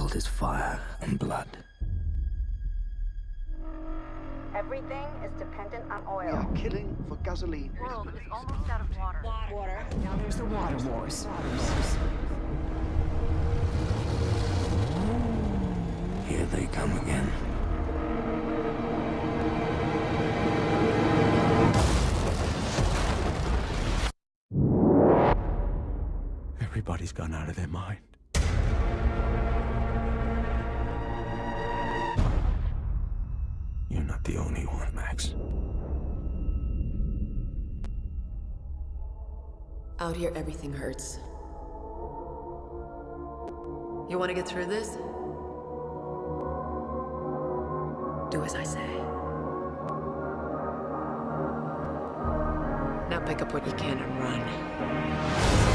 world is fire and blood. Everything is dependent on oil. We oil. are killing for gasoline. The world is almost out of water. Water. Now there's the water wars. Here they come again. Everybody's gone out of their mind. You're not the only one, Max. Out here, everything hurts. You want to get through this? Do as I say. Now pick up what you can and run.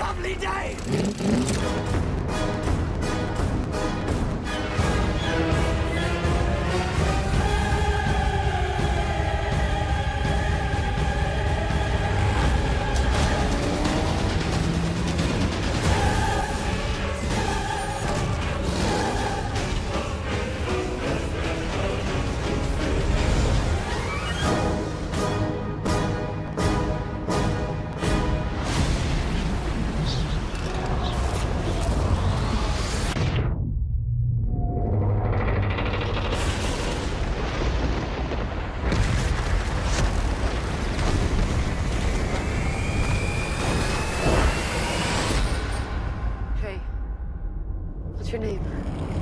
Lovely day! What's your name?